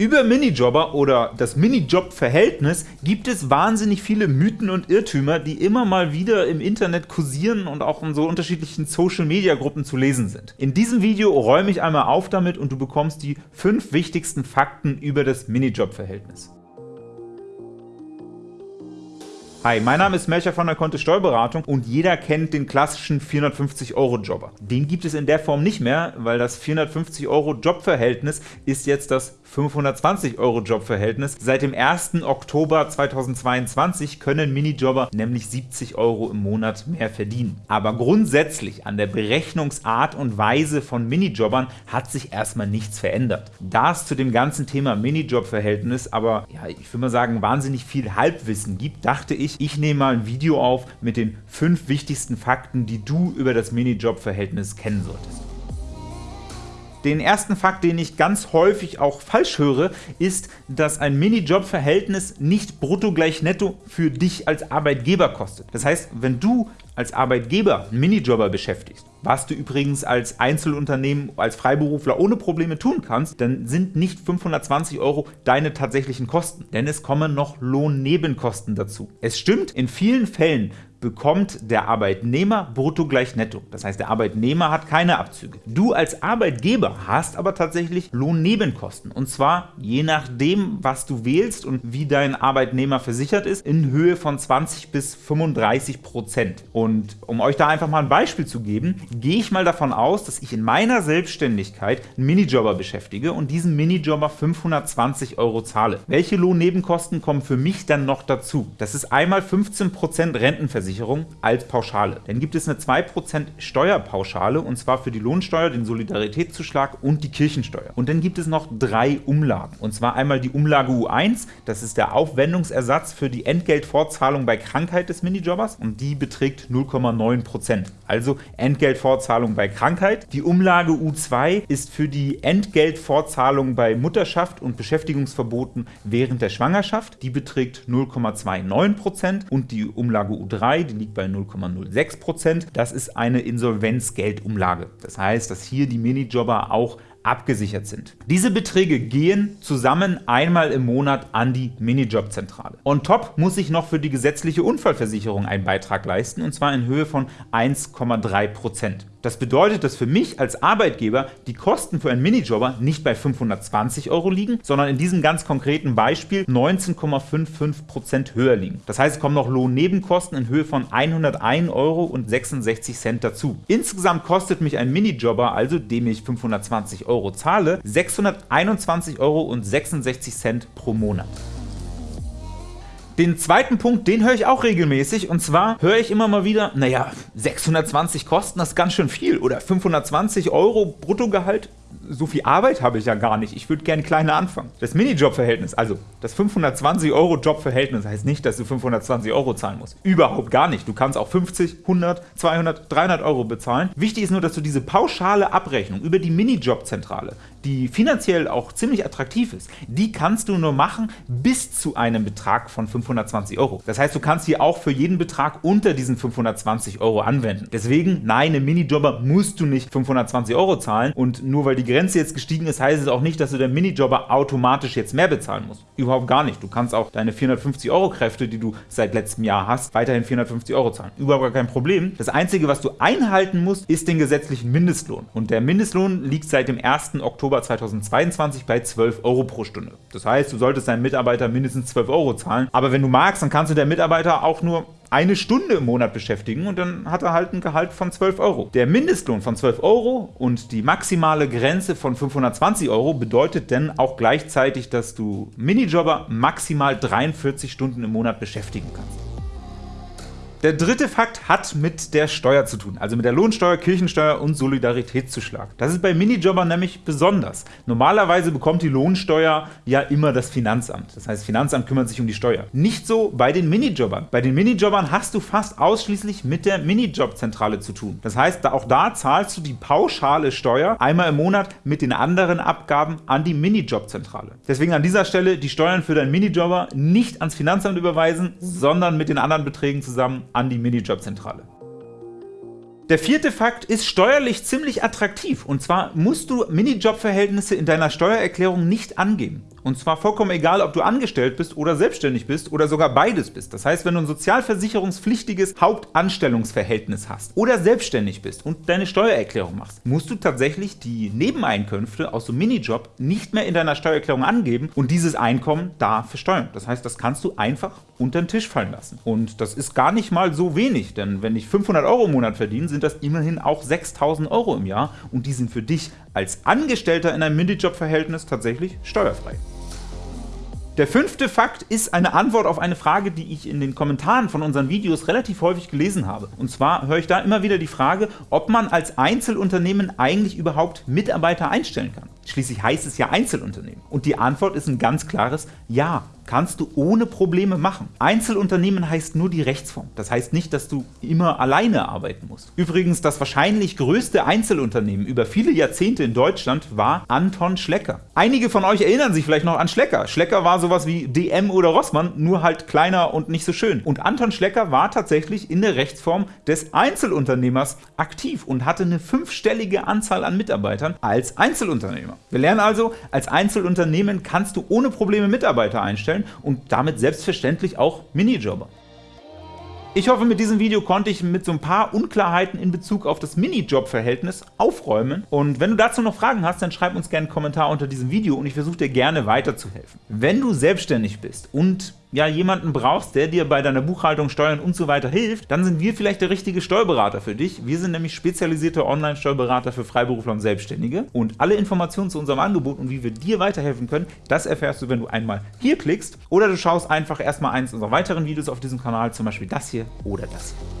Über Minijobber oder das Minijob-Verhältnis gibt es wahnsinnig viele Mythen und Irrtümer, die immer mal wieder im Internet kursieren und auch in so unterschiedlichen Social-Media-Gruppen zu lesen sind. In diesem Video räume ich einmal auf damit und du bekommst die fünf wichtigsten Fakten über das Minijob-Verhältnis. Hi, mein Name ist Melcher von der Kontist Steuerberatung und jeder kennt den klassischen 450-Euro-Jobber. Den gibt es in der Form nicht mehr, weil das 450-Euro-Jobverhältnis ist jetzt das 520-Euro-Jobverhältnis. Seit dem 1. Oktober 2022 können Minijobber nämlich 70 Euro im Monat mehr verdienen. Aber grundsätzlich an der Berechnungsart und Weise von Minijobbern hat sich erstmal nichts verändert. Da es zu dem ganzen Thema Minijob-Verhältnis aber, ja, ich würde mal sagen, wahnsinnig viel Halbwissen gibt, dachte ich, ich, ich nehme mal ein Video auf mit den 5 wichtigsten Fakten, die du über das Minijob-Verhältnis kennen solltest. Den ersten Fakt, den ich ganz häufig auch falsch höre, ist, dass ein Minijob-Verhältnis nicht brutto gleich netto für dich als Arbeitgeber kostet. Das heißt, wenn du als Arbeitgeber einen Minijobber beschäftigst, was du übrigens als Einzelunternehmen, als Freiberufler ohne Probleme tun kannst, dann sind nicht 520 Euro deine tatsächlichen Kosten, denn es kommen noch Lohnnebenkosten dazu. Es stimmt, in vielen Fällen bekommt der Arbeitnehmer brutto gleich netto. Das heißt, der Arbeitnehmer hat keine Abzüge. Du als Arbeitgeber hast aber tatsächlich Lohnnebenkosten. Und zwar je nachdem, was du wählst und wie dein Arbeitnehmer versichert ist, in Höhe von 20 bis 35 Prozent. Und um euch da einfach mal ein Beispiel zu geben, gehe ich mal davon aus, dass ich in meiner Selbstständigkeit einen Minijobber beschäftige und diesen Minijobber 520 Euro zahle. Welche Lohnnebenkosten kommen für mich dann noch dazu? Das ist einmal 15 Prozent Rentenversicherung Krankenversicherung als Pauschale. Dann gibt es eine 2% Steuerpauschale und zwar für die Lohnsteuer, den Solidaritätszuschlag und die Kirchensteuer. Und dann gibt es noch drei Umlagen. Und zwar einmal die Umlage U1, das ist der Aufwendungsersatz für die Entgeltfortzahlung bei Krankheit des Minijobbers und die beträgt 0,9%. Also Entgeltfortzahlung bei Krankheit. Die Umlage U2 ist für die Entgeltfortzahlung bei Mutterschaft und Beschäftigungsverboten während der Schwangerschaft. Die beträgt 0,29% und die Umlage U3 die liegt bei 0,06%. Das ist eine Insolvenzgeldumlage. Das heißt, dass hier die Minijobber auch abgesichert sind. Diese Beträge gehen zusammen einmal im Monat an die Minijobzentrale. On top muss ich noch für die gesetzliche Unfallversicherung einen Beitrag leisten, und zwar in Höhe von 1,3%. Das bedeutet, dass für mich als Arbeitgeber die Kosten für einen Minijobber nicht bei 520 Euro liegen, sondern in diesem ganz konkreten Beispiel 19,55% höher liegen. Das heißt, es kommen noch Lohnnebenkosten in Höhe von 101,66 Euro dazu. Insgesamt kostet mich ein Minijobber, also dem ich 520 Euro zahle, 621,66 Euro pro Monat. Den zweiten Punkt, den höre ich auch regelmäßig. Und zwar höre ich immer mal wieder, naja, 620 Kosten, das ganz schön viel. Oder 520 Euro Bruttogehalt, so viel Arbeit habe ich ja gar nicht, ich würde gerne kleiner anfangen. Das Minijob-Verhältnis, also das 520 Euro Jobverhältnis heißt nicht, dass du 520 Euro zahlen musst. Überhaupt gar nicht. Du kannst auch 50, 100, 200, 300 Euro bezahlen. Wichtig ist nur, dass du diese pauschale Abrechnung über die Minijob-Zentrale, die finanziell auch ziemlich attraktiv ist, die kannst du nur machen bis zu einem Betrag von 520 Euro. Das heißt, du kannst hier auch für jeden Betrag unter diesen 520 Euro anwenden. Deswegen, nein, im Minijobber musst du nicht 520 Euro zahlen und nur weil die Grenze jetzt gestiegen ist, heißt es auch nicht, dass du der Minijobber automatisch jetzt mehr bezahlen musst. Überhaupt gar nicht. Du kannst auch deine 450 Euro Kräfte, die du seit letztem Jahr hast, weiterhin 450 Euro zahlen. Überhaupt gar kein Problem. Das Einzige, was du einhalten musst, ist den gesetzlichen Mindestlohn. Und der Mindestlohn liegt seit dem 1. Oktober 2022 bei 12 Euro pro Stunde. Das heißt, du solltest deinen Mitarbeiter mindestens 12 Euro zahlen. Aber wenn du magst, dann kannst du der Mitarbeiter auch nur eine Stunde im Monat beschäftigen und dann hat er halt ein Gehalt von 12 Euro. Der Mindestlohn von 12 Euro und die maximale Grenze von 520 Euro bedeutet dann auch gleichzeitig, dass du Minijobber maximal 43 Stunden im Monat beschäftigen kannst. Der dritte Fakt hat mit der Steuer zu tun, also mit der Lohnsteuer, Kirchensteuer und Solidaritätszuschlag. Das ist bei Minijobbern nämlich besonders. Normalerweise bekommt die Lohnsteuer ja immer das Finanzamt. Das heißt, das Finanzamt kümmert sich um die Steuer. Nicht so bei den Minijobbern. Bei den Minijobbern hast du fast ausschließlich mit der Minijobzentrale zu tun. Das heißt, auch da zahlst du die pauschale Steuer einmal im Monat mit den anderen Abgaben an die Minijobzentrale. Deswegen an dieser Stelle die Steuern für deinen Minijobber nicht ans Finanzamt überweisen, sondern mit den anderen Beträgen zusammen an die Minijobzentrale. Der vierte Fakt ist steuerlich ziemlich attraktiv und zwar musst du Minijob-Verhältnisse in deiner Steuererklärung nicht angeben. Und zwar vollkommen egal, ob du angestellt bist oder selbstständig bist oder sogar beides bist. Das heißt, wenn du ein sozialversicherungspflichtiges Hauptanstellungsverhältnis hast oder selbstständig bist und deine Steuererklärung machst, musst du tatsächlich die Nebeneinkünfte aus einem Minijob nicht mehr in deiner Steuererklärung angeben und dieses Einkommen da versteuern. Das heißt, das kannst du einfach unter den Tisch fallen lassen. Und das ist gar nicht mal so wenig, denn wenn ich 500 Euro im Monat verdiene, sind das immerhin auch 6000 Euro im Jahr und die sind für dich als Angestellter in einem Minijob-Verhältnis tatsächlich steuerfrei. Der fünfte Fakt ist eine Antwort auf eine Frage, die ich in den Kommentaren von unseren Videos relativ häufig gelesen habe. Und zwar höre ich da immer wieder die Frage, ob man als Einzelunternehmen eigentlich überhaupt Mitarbeiter einstellen kann. Schließlich heißt es ja Einzelunternehmen. Und die Antwort ist ein ganz klares Ja kannst du ohne Probleme machen. Einzelunternehmen heißt nur die Rechtsform. Das heißt nicht, dass du immer alleine arbeiten musst. Übrigens, das wahrscheinlich größte Einzelunternehmen über viele Jahrzehnte in Deutschland war Anton Schlecker. Einige von euch erinnern sich vielleicht noch an Schlecker. Schlecker war sowas wie DM oder Rossmann, nur halt kleiner und nicht so schön. Und Anton Schlecker war tatsächlich in der Rechtsform des Einzelunternehmers aktiv und hatte eine fünfstellige Anzahl an Mitarbeitern als Einzelunternehmer. Wir lernen also, als Einzelunternehmen kannst du ohne Probleme Mitarbeiter einstellen stellen und damit selbstverständlich auch Minijobber. Ich hoffe, mit diesem Video konnte ich mit so ein paar Unklarheiten in Bezug auf das Minijob-Verhältnis aufräumen. Und wenn du dazu noch Fragen hast, dann schreib uns gerne einen Kommentar unter diesem Video und ich versuche dir gerne weiterzuhelfen. Wenn du selbstständig bist und ja, jemanden brauchst, der dir bei deiner Buchhaltung, Steuern und so weiter hilft, dann sind wir vielleicht der richtige Steuerberater für dich. Wir sind nämlich spezialisierte Online-Steuerberater für Freiberufler und Selbstständige und alle Informationen zu unserem Angebot und wie wir dir weiterhelfen können, das erfährst du, wenn du einmal hier klickst oder du schaust einfach erstmal eins unserer weiteren Videos auf diesem Kanal, zum Beispiel das hier oder das hier.